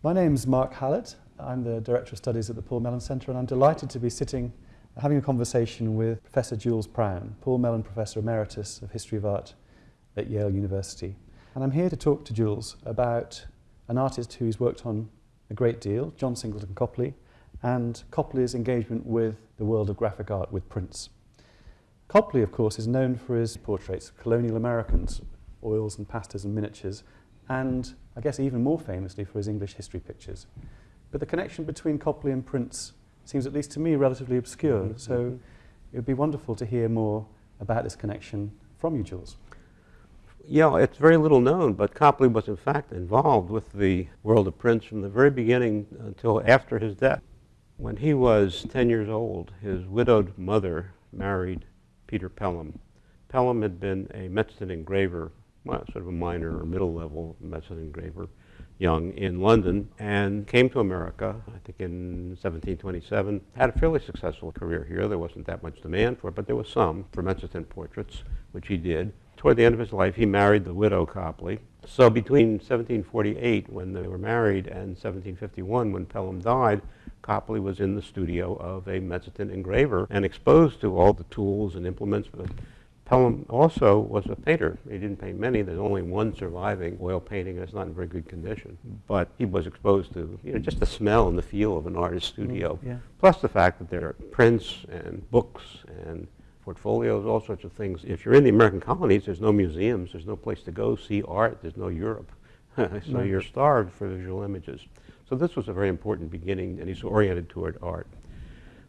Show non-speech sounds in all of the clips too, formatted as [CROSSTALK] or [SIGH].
My name's Mark Hallett. I'm the Director of Studies at the Paul Mellon Centre and I'm delighted to be sitting having a conversation with Professor Jules Prown, Paul Mellon Professor Emeritus of History of Art at Yale University. And I'm here to talk to Jules about an artist who's worked on a great deal, John Singleton Copley, and Copley's engagement with the world of graphic art with prints. Copley, of course, is known for his portraits of colonial Americans, oils and pastels and miniatures, and I guess even more famously for his English history pictures. But the connection between Copley and prints seems, at least to me, relatively obscure. Mm -hmm. So it would be wonderful to hear more about this connection from you, Jules. Yeah, it's very little known, but Copley was in fact involved with the world of prints from the very beginning until after his death. When he was 10 years old, his widowed mother married Peter Pelham. Pelham had been a mezzotint engraver sort of a minor or middle level mezzotint engraver, young in London, and came to America, I think in 1727. Had a fairly successful career here. There wasn't that much demand for it, but there was some for mezzotint portraits, which he did. Toward the end of his life, he married the widow Copley. So between 1748, when they were married, and 1751, when Pelham died, Copley was in the studio of a mezzotint engraver and exposed to all the tools and implements Pelham also was a painter. He didn't paint many. There's only one surviving oil painting, and it's not in very good condition. But he was exposed to you know, just the smell and the feel of an artist's studio. Mm, yeah. Plus the fact that there are prints and books and portfolios, all sorts of things. If you're in the American colonies, there's no museums. There's no place to go see art. There's no Europe. [LAUGHS] so you're starved for visual images. So this was a very important beginning, and he's oriented toward art.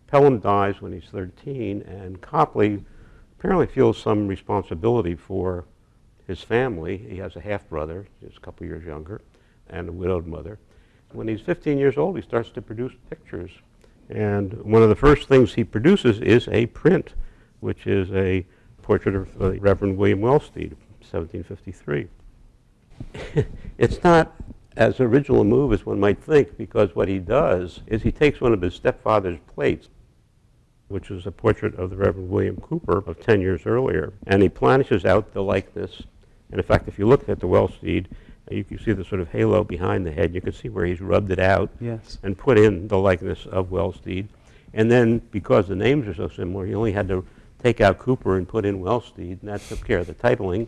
Pelham dies when he's 13, and Copley apparently feels some responsibility for his family. He has a half-brother, he's a couple years younger, and a widowed mother. When he's 15 years old, he starts to produce pictures. And one of the first things he produces is a print, which is a portrait of uh, Reverend William Wellsteed, 1753. [LAUGHS] it's not as original a move as one might think, because what he does is he takes one of his stepfather's plates, which is a portrait of the Reverend William Cooper of 10 years earlier. And he planishes out the likeness. And in fact, if you look at the Wellsteed, uh, you can see the sort of halo behind the head. You can see where he's rubbed it out yes. and put in the likeness of Wellsteed. And then, because the names are so similar, he only had to take out Cooper and put in Wellsteed, and that took care of the titling.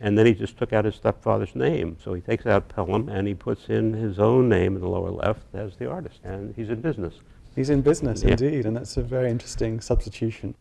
And then he just took out his stepfather's name. So he takes out Pelham and he puts in his own name in the lower left as the artist. And he's in business. He's in business, yeah. indeed, and that's a very interesting substitution.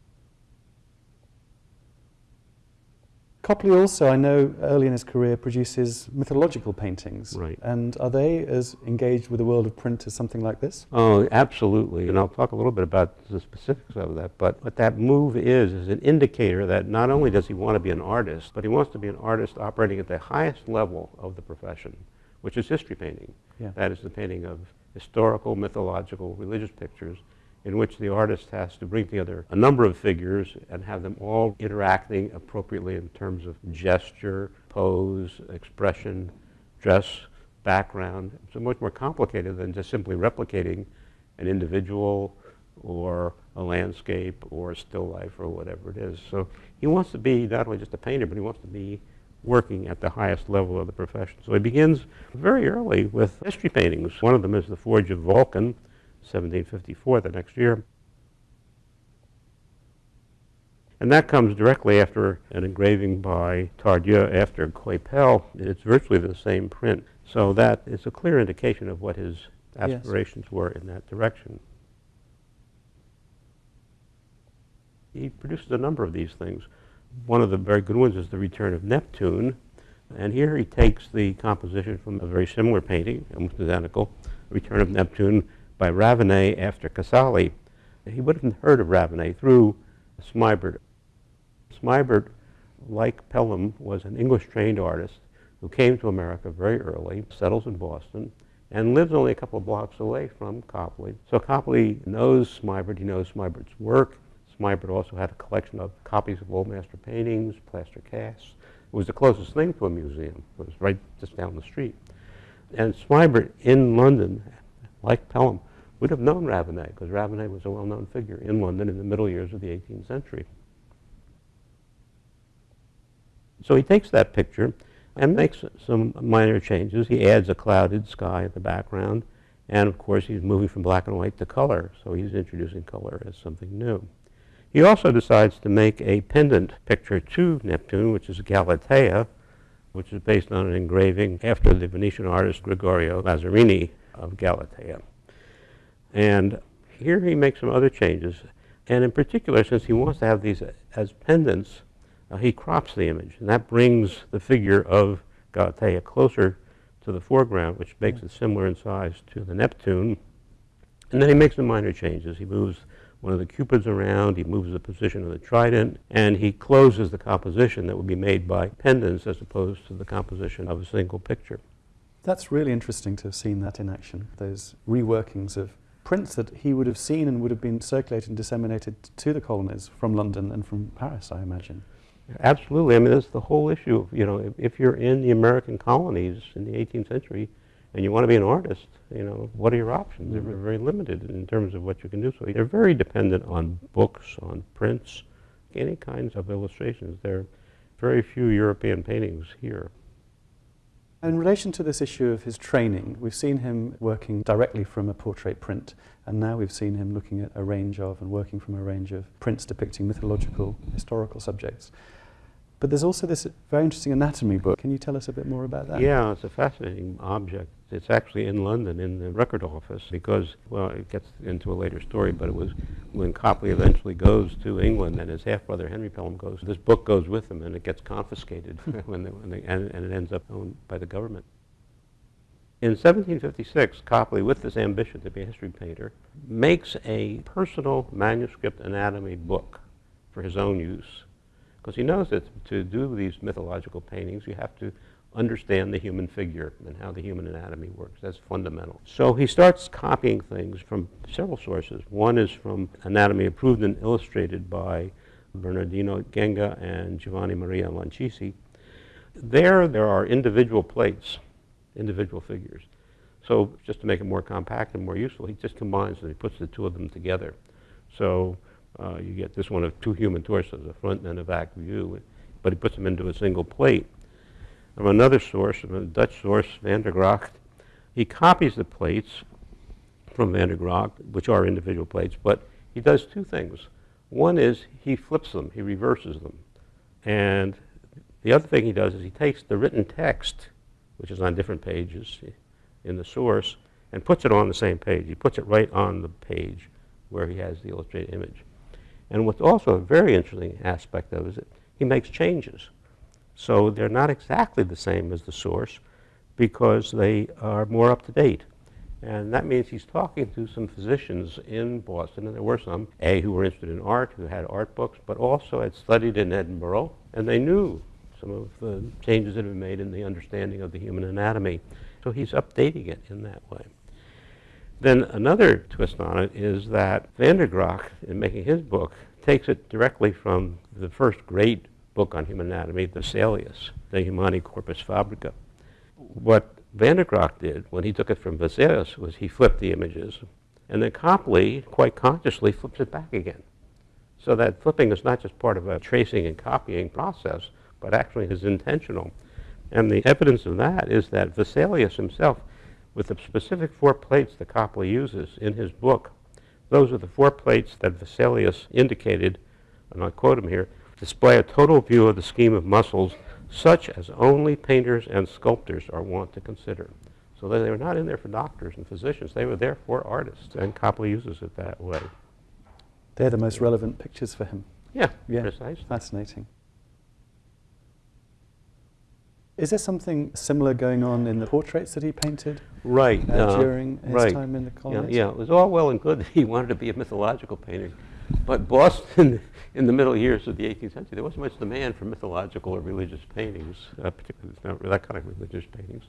Copley also, I know, early in his career produces mythological paintings. Right. And are they as engaged with the world of print as something like this? Oh, absolutely. And I'll talk a little bit about the specifics of that. But what that move is, is an indicator that not only does he want to be an artist, but he wants to be an artist operating at the highest level of the profession, which is history painting. Yeah. That is the painting of historical, mythological, religious pictures in which the artist has to bring together a number of figures and have them all interacting appropriately in terms of gesture, pose, expression, dress, background. It's much more complicated than just simply replicating an individual or a landscape or a still life or whatever it is. So he wants to be not only just a painter, but he wants to be working at the highest level of the profession. So he begins very early with history paintings. One of them is The Forge of Vulcan, 1754, the next year. And that comes directly after an engraving by Tardieu after Coypel. It's virtually the same print. So that is a clear indication of what his aspirations yes. were in that direction. He produces a number of these things. One of the very good ones is The Return of Neptune. And here he takes the composition from a very similar painting, almost identical, Return of Neptune by Ravenet after Casali. He would have heard of Ravenet through Smibert. Smibert, like Pelham, was an English-trained artist who came to America very early, settles in Boston, and lives only a couple of blocks away from Copley. So Copley knows Smibert, he knows Smibert's work, Smibert also had a collection of copies of old master paintings, plaster casts. It was the closest thing to a museum. It was right just down the street. And Smibert in London, like Pelham, would have known Ravenet because Ravenet was a well-known figure in London in the middle years of the 18th century. So he takes that picture and makes some minor changes. He adds a clouded sky in the background, and of course he's moving from black and white to color, so he's introducing color as something new. He also decides to make a pendant picture to Neptune, which is Galatea, which is based on an engraving after the Venetian artist Gregorio Lazzarini of Galatea. And here he makes some other changes. And in particular, since he wants to have these as pendants, uh, he crops the image. And that brings the figure of Galatea closer to the foreground, which makes it similar in size to the Neptune. And then he makes some minor changes. He moves one of the cupids around, he moves the position of the trident, and he closes the composition that would be made by pendants as opposed to the composition of a single picture. That's really interesting to have seen that in action, those reworkings of prints that he would have seen and would have been circulated and disseminated to the colonies from London and from Paris, I imagine. Absolutely. I mean, that's the whole issue. Of, you know, if, if you're in the American colonies in the 18th century and you want to be an artist, you know, what are your options? They're Mm-hmm. very limited in terms of what you can do. So they're very dependent on books, on prints, any kinds of illustrations. There are very few European paintings here. In relation to this issue of his training, we've seen him working directly from a portrait print, and now we've seen him looking at a range of and working from a range of prints depicting mythological, historical subjects. But there's also this very interesting anatomy book. Can you tell us a bit more about that? Yeah, it's a fascinating object. It's actually in London in the record office because, well, it gets into a later story, but it was when Copley eventually goes to England and his half-brother Henry Pelham goes, this book goes with him and it gets confiscated [LAUGHS] when they, when they, and, and it ends up owned by the government. In 1756, Copley, with this ambition to be a history painter, makes a personal manuscript anatomy book for his own use because he knows that to do these mythological paintings, you have to understand the human figure and how the human anatomy works. That's fundamental. So he starts copying things from several sources. One is from Anatomy Improved and Illustrated by Bernardino Genga and Giovanni Maria Lancisi. There, there are individual plates, individual figures. So just to make it more compact and more useful, he just combines them. He puts the two of them together. So uh, you get this one of two human torsos, a front and a back view, but he puts them into a single plate. From another source, from a Dutch source, Van der Gracht, he copies the plates from Van der Gracht, which are individual plates, but he does two things. One is he flips them, he reverses them. And the other thing he does is he takes the written text, which is on different pages in the source, and puts it on the same page. He puts it right on the page where he has the illustrated image. And what's also a very interesting aspect of it is that he makes changes. So they're not exactly the same as the source because they are more up to date. And that means he's talking to some physicians in Boston, and there were some, A, who were interested in art, who had art books, but also had studied in Edinburgh, and they knew some of the changes that have been made in the understanding of the human anatomy. So he's updating it in that way. Then another twist on it is that Van der Gracht, in making his book, takes it directly from the first great book on human anatomy, the Vesalius, De Humani Corpus Fabrica. What Van der Gracht did when he took it from Vesalius was he flipped the images, and then Copley quite consciously flips it back again. So that flipping is not just part of a tracing and copying process, but actually is intentional. And the evidence of that is that Vesalius himself with the specific four plates that Copley uses in his book. Those are the four plates that Vesalius indicated, and I quote him here, display a total view of the scheme of muscles such as only painters and sculptors are wont to consider. So they were not in there for doctors and physicians, they were there for artists, and Copley uses it that way. They're the most relevant pictures for him. Yeah, Yeah. precisely. Fascinating. Is there something similar going on in the portraits that he painted Right. uh, uh, during his right. time in the Yeah, colonies? yeah, it was all well and good that he wanted to be a mythological painter. But Boston, [LAUGHS] in the middle years of the 18th century, there wasn't much demand for mythological or religious paintings, uh, particularly that kind of religious paintings.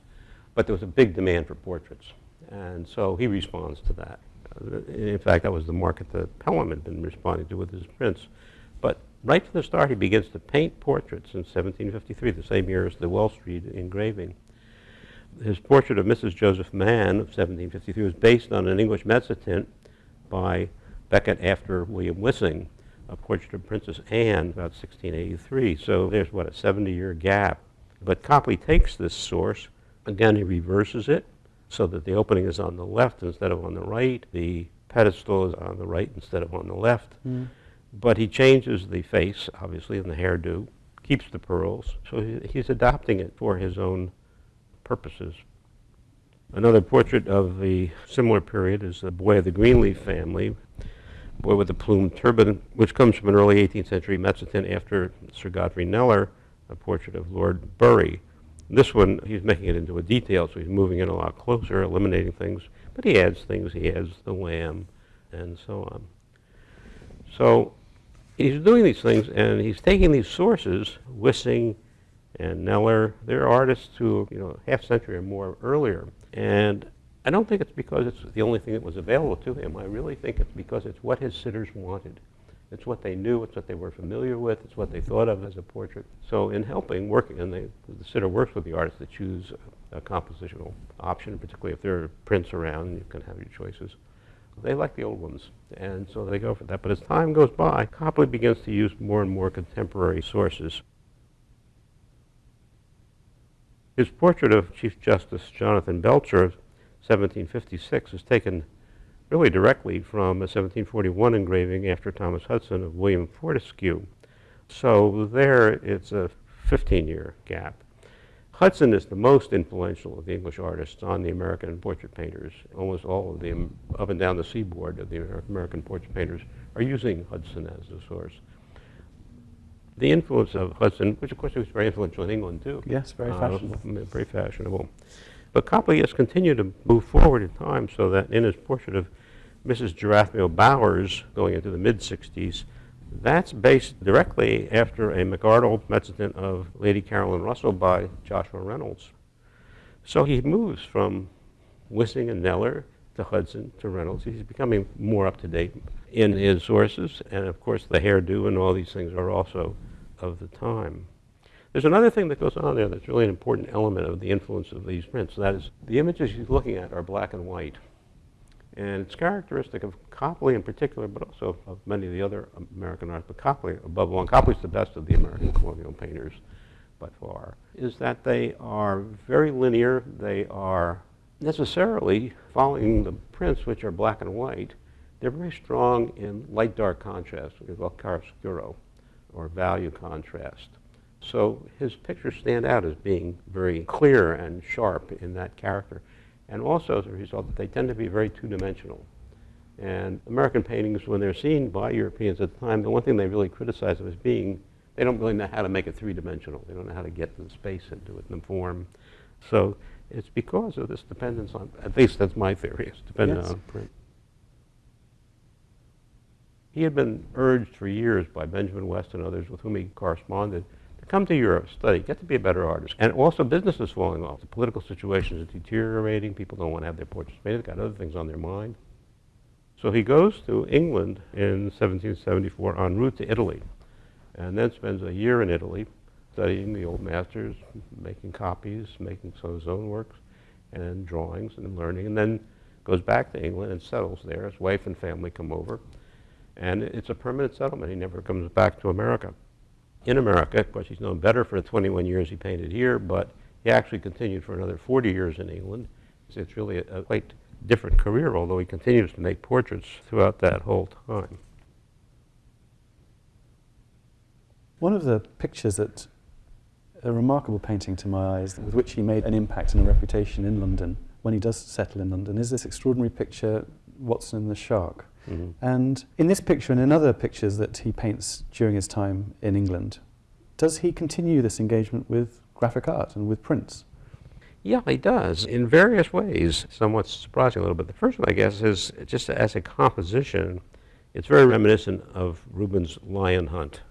But there was a big demand for portraits. And so he responds to that. Uh, In fact, that was the market that Pelham had been responding to with his prints. But right from the start, he begins to paint portraits in 1753, the same year as the Wellsteed engraving his portrait of Mrs. Joseph Mann of 1753 was based on an English mezzotint by Beckett after William Wissing, a portrait of Princess Anne about 1683. So there's what a 70-year gap But Copley takes this source, again, he reverses it so that the opening is on the left instead of on the right. The pedestal is on the right instead of on the left. Mm. But he changes the face, obviously, and the hairdo, keeps the pearls. So he's adopting it for his own purposes. Another portrait of the similar period is the boy of the Greenleaf family, boy with the plumed turban, which comes from an early 18th century Mezzotint after Sir Godfrey Kneller, a portrait of Lord Bury. This one, he's making it into a detail, so he's moving in a lot closer, eliminating things, but he adds things. He adds the lamb and so on. So he's doing these things, and he's taking these sources, Wissing and Kneller. They're artists who, you know, half century or more earlier. And I don't think it's because it's the only thing that was available to him. I really think it's because it's what his sitters wanted. It's what they knew, it's what they were familiar with, it's what they thought of as a portrait. So in helping, working, and they, the sitter works with the artist to choose a, a compositional option, particularly if there are prints around, you can have your choices. They like the old ones, and so they go for that. But as time goes by, Copley begins to use more and more contemporary sources. His portrait of Chief Justice Jonathan Belcher 1756 is taken really directly from a 1741 engraving after Thomas Hudson of William Fortescue. So there it's a 15-year gap. Hudson is the most influential of the English artists on the American portrait painters. Almost all of them up and down the seaboard of the American portrait painters are using Hudson as the source. The influence of Hudson, which of course was very influential in England too. Yes, very uh, fashionable. very fashionable. But Copley has continued to move forward in time so that in his portrait of Mrs. Jerathmael Bowers going into the mid-60s, that's based directly after a McArdell mezzotint of Lady Caroline Russell by Joshua Reynolds. So he moves from Wissing and Kneller to Hudson to Reynolds. He's becoming more up to date in his sources, and of course the hairdo and all these things are also of the time. There's another thing that goes on there that's really an important element of the influence of these prints. That is, the images he's looking at are black and white. And it's characteristic of Copley in particular, but also of many of the other American artists, but Copley above all, and Copley's the best of the American colonial painters by far, is that they are very linear. They are necessarily following the prints, which are black and white. They're very strong in light-dark contrast, what we call chiaroscuro, or value contrast. So his pictures stand out as being very clear and sharp in that character. And also as a result, they tend to be very two-dimensional. And American paintings, when they're seen by Europeans at the time, the one thing they really criticize them as being, they don't really know how to make it three-dimensional. They don't know how to get the space into it and the form. So it's because of this dependence on, at least that's my theory, it's dependent yes. on print. He had been urged for years by Benjamin West and others with whom he corresponded Come to Europe, study, get to be a better artist. And also business is falling off. The political situation is deteriorating. People don't want to have their portraits painted. They've got other things on their mind. So he goes to England in 1774 en route to Italy and then spends a year in Italy studying the old masters, making copies, making some of his own works and drawings and learning, and then goes back to England and settles there. His wife and family come over, and it's a permanent settlement. He never comes back to America in America. Of course, he's known better for the 21 years he painted here, but he actually continued for another 40 years in England. So it's really a, a quite different career, although he continues to make portraits throughout that whole time. One of the pictures that a remarkable painting to my eyes with which he made an impact and a reputation in London when he does settle in London is this extraordinary picture, Watson and the Shark. Mm -hmm. And in this picture and in other pictures that he paints during his time in England, does he continue this engagement with graphic art and with prints? Yeah, he does, in various ways, somewhat surprising a little bit. The first one, I guess, is just as a composition, it's very reminiscent of Rubens' Lion Hunt,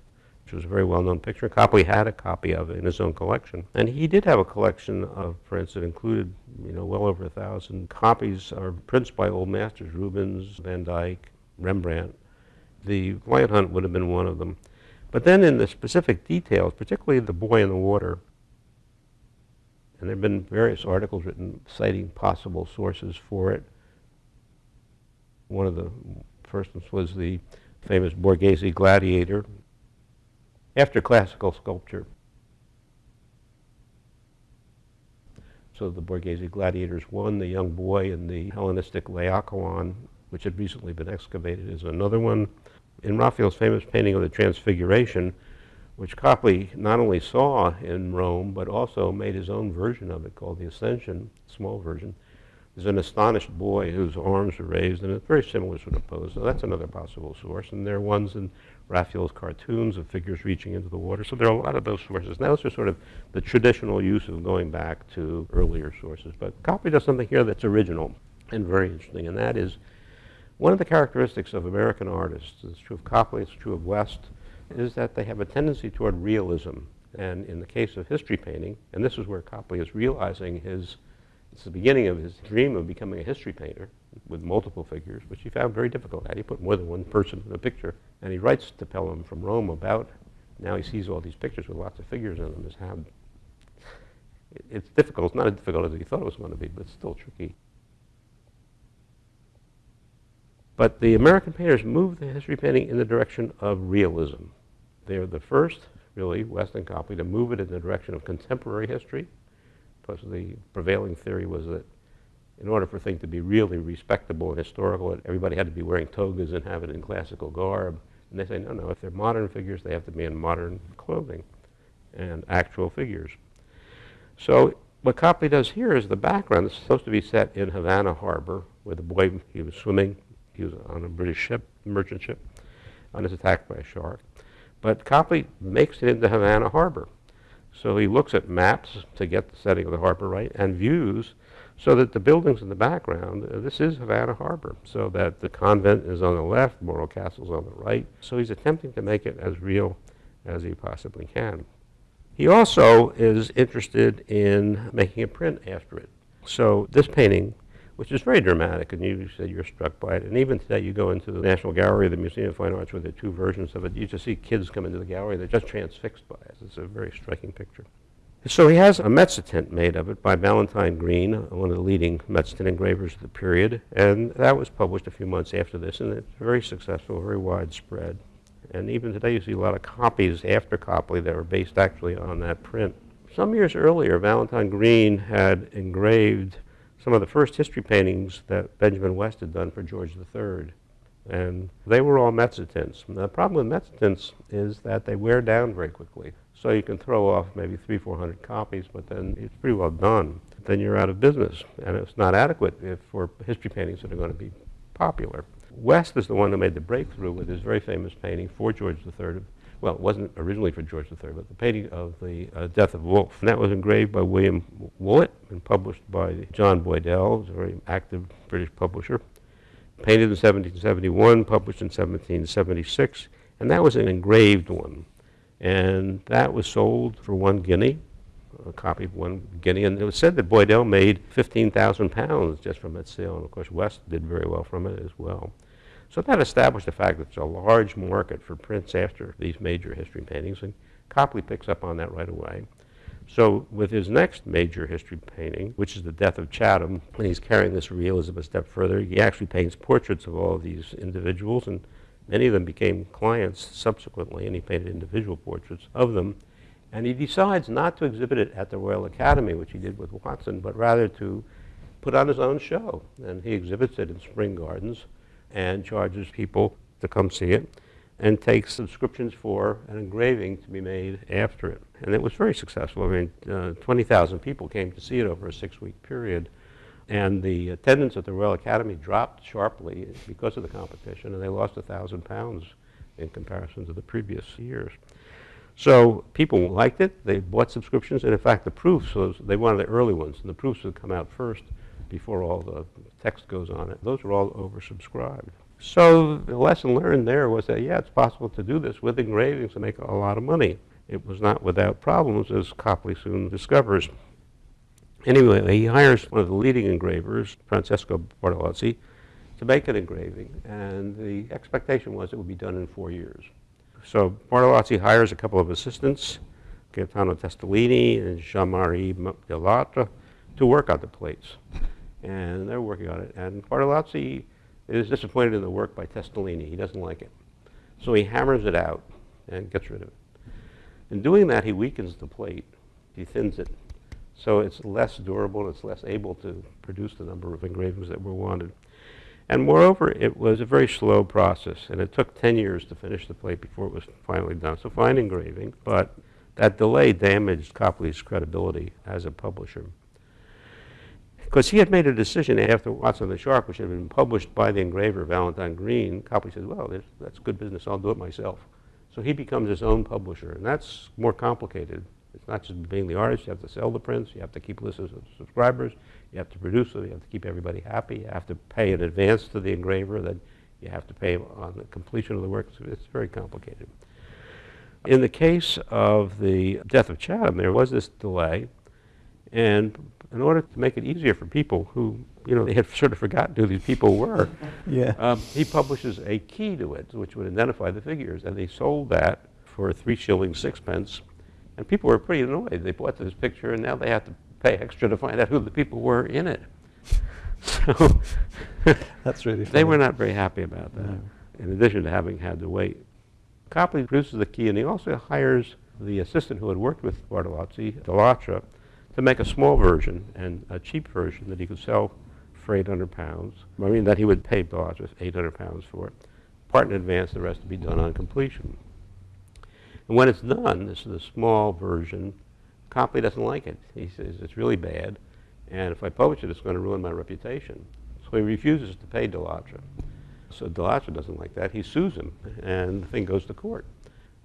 was a very well-known picture. Copley had a copy of it in his own collection. And he did have a collection of prints that included, you know, well over a thousand copies or prints by old masters, Rubens, Van Dyck, Rembrandt. The Lion Hunt would have been one of them. But then in the specific details, particularly the boy in the water, and there have been various articles written citing possible sources for it. One of the first ones was the famous Borghese gladiator. After classical sculpture, So the Borghese gladiators, one, the young boy in the Hellenistic Laocoon, which had recently been excavated, is another one. In Raphael's famous painting of the Transfiguration, which Copley not only saw in Rome, but also made his own version of it called the Ascension, small version, there's an astonished boy whose arms are raised, and it's very similar sort of pose. So that's another possible source. And there are ones in Raphael's cartoons of figures reaching into the water. So there are a lot of those sources. Now, those are sort of the traditional use of going back to earlier sources. But Copley does something here that's original and very interesting, and that is one of the characteristics of American artists, it's true of Copley, it's true of West, is that they have a tendency toward realism. And in the case of history painting, and this is where Copley is realizing his it's the beginning of his dream of becoming a history painter with multiple figures, which he found very difficult. How do you put more than one person in a picture? And he writes to Pelham from Rome about now he sees all these pictures with lots of figures in them. Is how it's difficult. It's not as difficult as he thought it was going to be, but it's still tricky. But the American painters moved the history painting in the direction of realism. They're the first, really, West and Copley, to move it in the direction of contemporary history because the prevailing theory was that in order for things to be really respectable and historical, everybody had to be wearing togas and have it in classical garb. And they say, no, no, if they're modern figures, they have to be in modern clothing and actual figures. So what Copley does here is the background is supposed to be set in Havana Harbor, where the boy, he was swimming, he was on a British ship, merchant ship, and is attacked by a shark. But Copley makes it into Havana Harbor. So he looks at maps to get the setting of the harbor right and views so that the buildings in the background, uh, this is Havana Harbor, so that the convent is on the left, Morro Castle's on the right. So he's attempting to make it as real as he possibly can. He also is interested in making a print after it. So this painting which is very dramatic, and you said you're struck by it. And even today, you go into the National Gallery, the Museum of Fine Arts, where there are two versions of it. You just see kids come into the gallery; they're just transfixed by it. It's a very striking picture. So he has a Mezzotint made of it by Valentine Green, one of the leading Mezzotint engravers of the period, and that was published a few months after this, and it's very successful, very widespread. And even today, you see a lot of copies after Copley that were based actually on that print. Some years earlier, Valentine Green had engraved some of the first history paintings that Benjamin West had done for George III. And they were all mezzotints. the problem with mezzotints is that they wear down very quickly. So you can throw off maybe three, four hundred copies, but then it's pretty well done. Then you're out of business, and it's not adequate if, for history paintings that are going to be popular. West is the one who made the breakthrough with his very famous painting for George III well, it wasn't originally for George III, but the painting of the uh, death of Wolfe. And that was engraved by William Woollett and published by John Boydell, who's a very active British publisher. Painted in 1771, published in 1776, and that was an engraved one. And that was sold for one guinea, a copy of one guinea. And it was said that Boydell made 15,000 pounds just from that sale. And of course, West did very well from it as well. So that established the fact that there's a large market for prints after these major history paintings, and Copley picks up on that right away. So with his next major history painting, which is The Death of Chatham, when he's carrying this realism a step further, he actually paints portraits of all of these individuals, and many of them became clients subsequently, and he painted individual portraits of them. And he decides not to exhibit it at the Royal Academy, which he did with Watson, but rather to put on his own show. And he exhibits it in Spring Gardens and charges people to come see it and takes subscriptions for an engraving to be made after it. And it was very successful. I mean, uh, 20,000 people came to see it over a six-week period. And the attendance at the Royal Academy dropped sharply because of the competition, and they lost 1,000 pounds in comparison to the previous years. So people liked it. They bought subscriptions, and in fact, the proofs, was, they wanted the early ones, and the proofs would come out first before all the text goes on it. Those were all oversubscribed. So the lesson learned there was that, yeah, it's possible to do this with engravings and make a lot of money. It was not without problems, as Copley soon discovers. Anyway, he hires one of the leading engravers, Francesco Bartolozzi, to make an engraving, and the expectation was it would be done in four years. So Bartolozzi hires a couple of assistants, Gaetano Testolini and Jean-Marie Delattre, to work on the plates and they're working on it. And Bartolozzi is disappointed in the work by Testolini. He doesn't like it. So he hammers it out and gets rid of it. In doing that, he weakens the plate. He thins it So it's less durable, it's less able to produce the number of engravings that were wanted. And moreover, it was a very slow process, and it took 10 years to finish the plate before it was finally done. So fine engraving, but that delay damaged Copley's credibility as a publisher. Because he had made a decision after Watson the Shark, which had been published by the engraver Valentine Green, Copley said, well, that's good business, I'll do it myself. So he becomes his own publisher, and that's more complicated. It's not just being the artist, you have to sell the prints, you have to keep lists of subscribers, you have to produce them, you have to keep everybody happy, you have to pay in advance to the engraver, then you have to pay on the completion of the work. So it's very complicated. In the case of the death of Chatham, there was this delay, and in order to make it easier for people who, you know, they had [LAUGHS] sort of forgotten who these people were, [LAUGHS] yeah. Um, he publishes a key to it, which would identify the figures, and they sold that for three shillings, sixpence, and people were pretty annoyed. They bought this picture, and now they have to pay extra to find out who the people were in it. [LAUGHS] So [LAUGHS] that's really funny. they were not very happy about that. No. In addition to having had to wait, Copley produces the key, and he also hires the assistant who had worked with Bartolozzi, Delattre, to make a small version and a cheap version that he could sell for 800 pounds. I mean, that he would pay Delattre 800 pounds for it. Part in advance, the rest to be done on completion. And when it's done, this is a small version, Copley doesn't like it. He says it's really bad, and if I publish it, it's going to ruin my reputation. So he refuses to pay Delattre. So Delattre doesn't like that. He sues him, and the thing goes to court.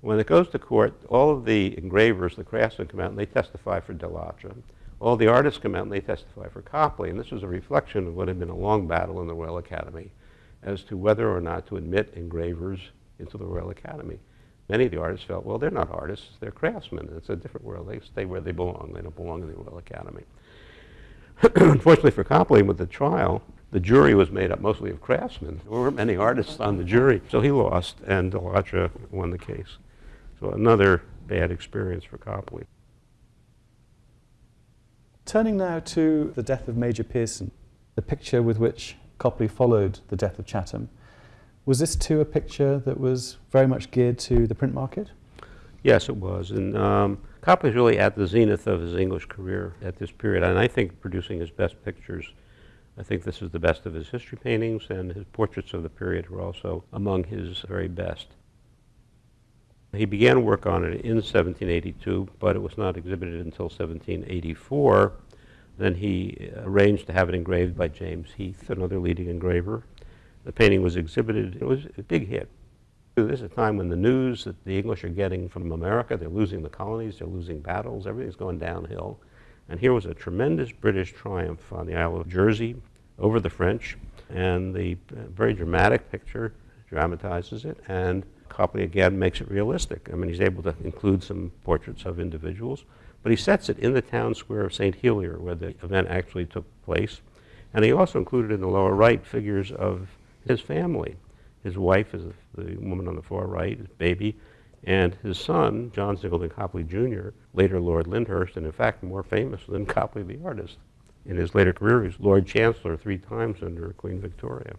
When it goes to court, all of the engravers, the craftsmen come out and they testify for Delattre. All the artists come out and they testify for Copley. And this was a reflection of what had been a long battle in the Royal Academy as to whether or not to admit engravers into the Royal Academy. Many of the artists felt, well, they're not artists, they're craftsmen. It's a different world. They stay where they belong. They don't belong in the Royal Academy. [CLEARS THROAT] Unfortunately for Copley, with the trial, the jury was made up mostly of craftsmen. There weren't many artists on the jury, so he lost, and Delattre won the case. So another bad experience for Copley. Turning now to the death of Major Pearson, the picture with which Copley followed the death of Chatham, was this too a picture that was very much geared to the print market? Yes, it was. And um, was really at the zenith of his English career at this period, and I think producing his best pictures. I think this is the best of his history paintings, and his portraits of the period were also among his very best. He began work on it in 1782, but it was not exhibited until 1784. Then he arranged to have it engraved by James Heath, another leading engraver, the painting was exhibited. It was a big hit. This is a time when the news that the English are getting from America, they're losing the colonies, they're losing battles, everything's going downhill. And here was a tremendous British triumph on the Isle of Jersey over the French. And the uh, very dramatic picture dramatizes it. And Copley again makes it realistic. I mean, he's able to include some portraits of individuals. But he sets it in the town square of St. Helier, where the event actually took place. And he also included in the lower right figures of his family. His wife is the woman on the far right, his baby, and his son, John Singleton Copley Jr., later Lord Lyndhurst, and in fact more famous than Copley the artist. In his later career, he was Lord Chancellor three times under Queen Victoria.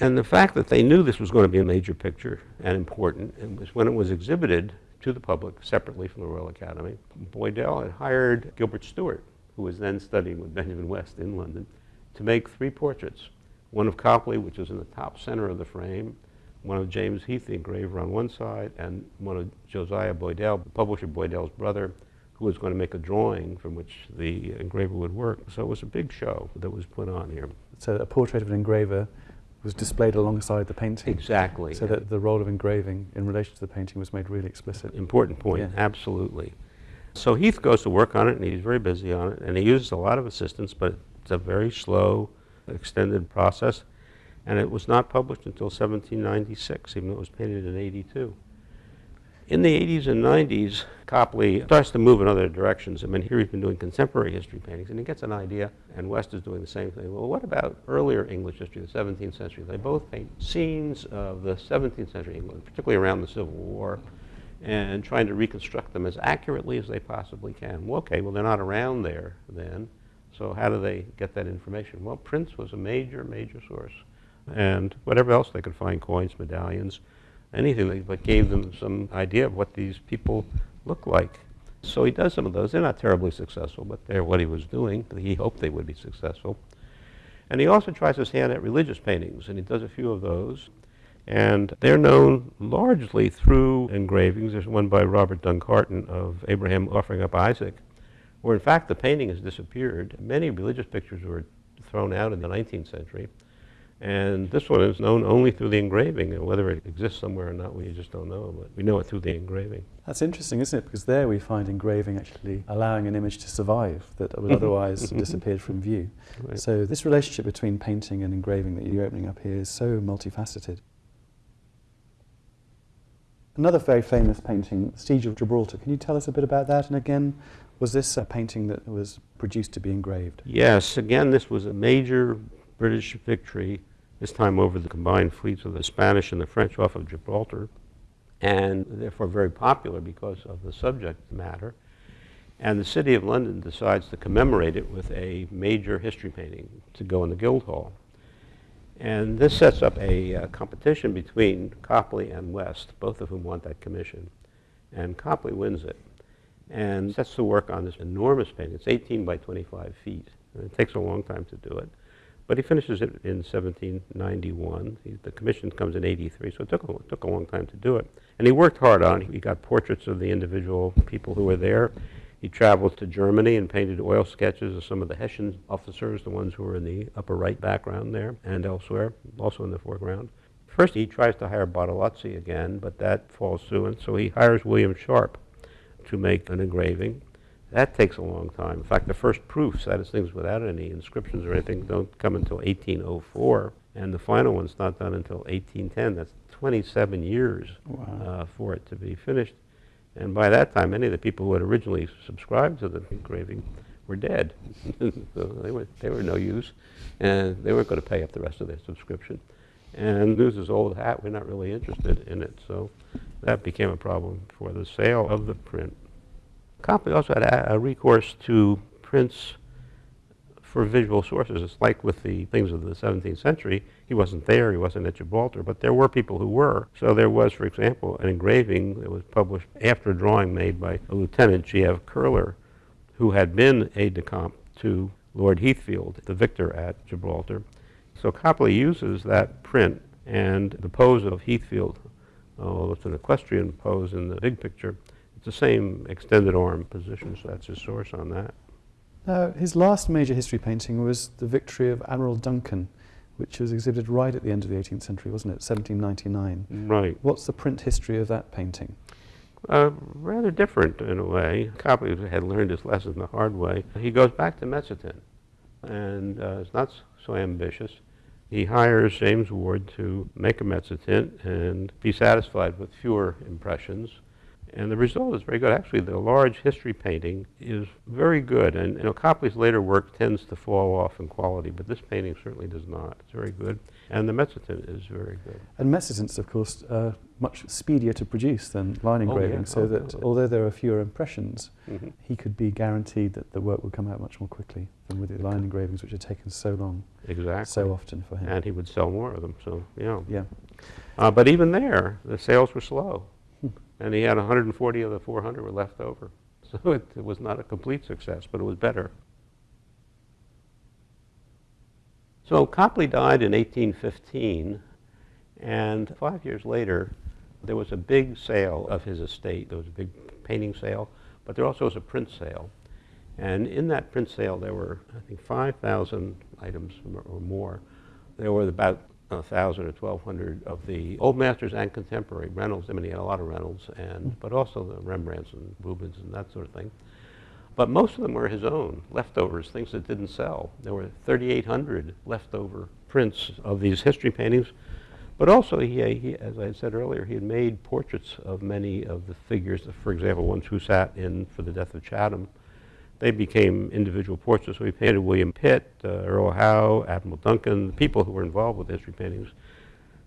And the fact that they knew this was going to be a major picture and important, and was when it was exhibited to the public separately from the Royal Academy, Boydell had hired Gilbert Stuart, who was then studying with Benjamin West in London, to make three portraits one of Copley, which is in the top center of the frame, one of James Heath, the engraver, on one side, and one of Josiah Boydell, the publisher Boydell's brother, who was going to make a drawing from which the engraver would work. So it was a big show that was put on here. So a portrait of an engraver was displayed alongside the painting. Exactly. So that the role of engraving in relation to the painting was made really explicit. Important point, yeah. absolutely. So Heath goes to work on it, and he's very busy on it, and he uses a lot of assistance, but it's a very slow, extended process, and it was not published until 1796, even though it was painted in 82. In the 80s and 90s, Copley starts to move in other directions. I mean, here he's been doing contemporary history paintings, and he gets an idea, and West is doing the same thing. Well, what about earlier English history, the 17th century? They both paint scenes of the 17th century England, particularly around the Civil War, and trying to reconstruct them as accurately as they possibly can. Well, okay, well, they're not around there then. So how do they get that information? Well, prints was a major, major source. And whatever else they could find, coins, medallions, anything that gave them some idea of what these people looked like. So he does some of those. They're not terribly successful, but they're what he was doing. He hoped they would be successful. And he also tries his hand at religious paintings, and he does a few of those. And they're known largely through engravings. There's one by Robert Dunkarton of Abraham offering up Isaac, where in fact the painting has disappeared. Many religious pictures were thrown out in the 19th century. And this one is known only through the engraving, and whether it exists somewhere or not, we just don't know, but we know it through the engraving. That's interesting, isn't it? Because there we find engraving actually allowing an image to survive that would [LAUGHS] otherwise have disappeared from view. Right. So this relationship between painting and engraving that you're opening up here is so multifaceted. Another very famous painting, Siege of Gibraltar. Can you tell us a bit about that? And again, was this a painting that was produced to be engraved? Yes, again, this was a major British victory this time over the combined fleets of the Spanish and the French off of Gibraltar, and therefore very popular because of the subject matter. And the City of London decides to commemorate it with a major history painting to go in the Guildhall. And this sets up a uh, competition between Copley and West, both of whom want that commission. And Copley wins it and sets to work on this enormous painting. It's 18 by 25 feet. It takes a long time to do it. But he finishes it in 1791. He, the commission comes in 83, so it took a, it took a long time to do it. And he worked hard on it. He got portraits of the individual people who were there. He traveled to Germany and painted oil sketches of some of the Hessian officers, the ones who were in the upper right background there and elsewhere, also in the foreground. First, he tries to hire Bartolozzi again, but that falls through, and so he hires William Sharp to make an engraving. That takes a long time. In fact, the first proofs, that is things without any inscriptions or anything, don't come until 1804. And the final one's not done until 1810. That's 27 years wow. uh, for it to be finished. And by that time, many of the people who had originally subscribed to the engraving were dead. [LAUGHS] so they were, they were no use. And they weren't going to pay up the rest of their subscription. And news is old hat. We're not really interested in it. So that became a problem for the sale of the print. Copley also had a, recourse to prints for visual sources. It's like with the things of the 17th century. He wasn't there, he wasn't at Gibraltar, but there were people who were. So there was, for example, an engraving that was published after a drawing made by a Lieutenant G.F. Koehler, who had been aide-de-camp to Lord Heathfield, the victor at Gibraltar. So Copley uses that print and the pose of Heathfield, oh, it's an equestrian pose in the big picture, it's the same extended arm position, so that's his source on that. Now, his last major history painting was the victory of Admiral Duncan, which was exhibited right at the end of the 18th century, wasn't it? 1799. Right. What's the print history of that painting? Uh, rather different in a way. Copley had learned his lesson the hard way. He goes back to Mezzotint, and uh, is not so ambitious. He hires James Ward to make a Mezzotint and be satisfied with fewer impressions and the result is very good. Actually, the large history painting is very good. And you know, Copley's later work tends to fall off in quality, but this painting certainly does not. It's very good. And the Mezzotint is very good. And Mezzotints, of course, are much speedier to produce than line engraving, oh, yeah. so oh, that although there are fewer impressions, mm -hmm. he could be guaranteed that the work would come out much more quickly than with the line engravings, which had taken so long, exactly. so often for him. And he would sell more of them, so, yeah. Yeah. Uh, but even there, the sales were slow and he had 140 of the 400 were left over. [LAUGHS] So it, it was not a complete success, but it was better. So Copley died in 1815, and five years later, there was a big sale of his estate. There was a big painting sale, but there also was a print sale. And in that print sale, there were, I think, 5,000 items or more. There were about 1,000 or 1,200 of the old masters and contemporary Reynolds. I mean, he had a lot of Reynolds, and mm-hmm. but also the Rembrandts and Rubens and that sort of thing. But most of them were his own, leftovers, things that didn't sell. There were 3,800 leftover prints of these history paintings. But also, he, uh, he, as I said earlier, he had made portraits of many of the figures, for example, ones who sat in for the death of Chatham they became individual portraits. So he painted William Pitt, uh, Earl Howe, Admiral Duncan, the people who were involved with history paintings.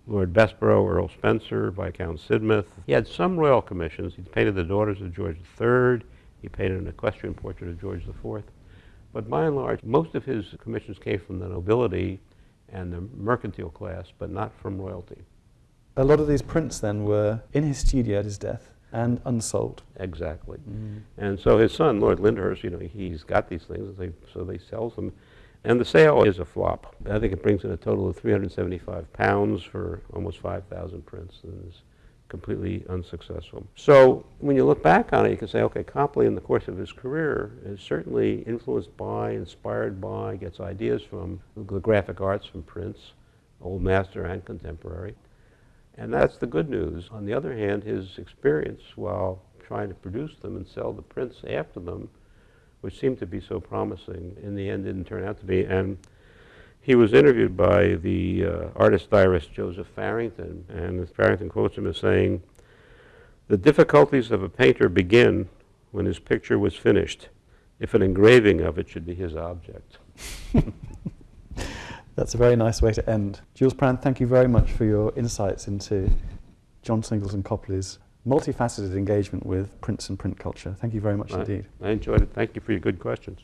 Lord Bessborough, Earl Spencer, Viscount Sidmouth. He had some royal commissions. He painted the daughters of George III. He painted an equestrian portrait of George IV. But by and large, most of his commissions came from the nobility and the mercantile class, but not from royalty. A lot of these prints then were in his studio at his death, and unsold. Exactly. Mm. And so his son, Lord Lyndhurst, you know, he's got these things, they, so they sells them. And the sale is a flop. I think it brings in a total of 375 pounds for almost 5,000 prints, and is completely unsuccessful. So when you look back on it, you can say, okay, Copley in the course of his career is certainly influenced by, inspired by, gets ideas from the graphic arts from prints, old master and contemporary. And that's the good news. On the other hand, his experience while trying to produce them and sell the prints after them, which seemed to be so promising, in the end didn't turn out to be. And he was interviewed by the uh, artist diarist Joseph Farington, and Farington quotes him as saying, The difficulties of a painter begin when his picture was finished, if an engraving of it should be his object. [LAUGHS] That's a very nice way to end. Jules Prown, thank you very much for your insights into John Singleton Copley's multifaceted engagement with prints and print culture. Thank you very much indeed. I enjoyed it. Thank you for your good questions.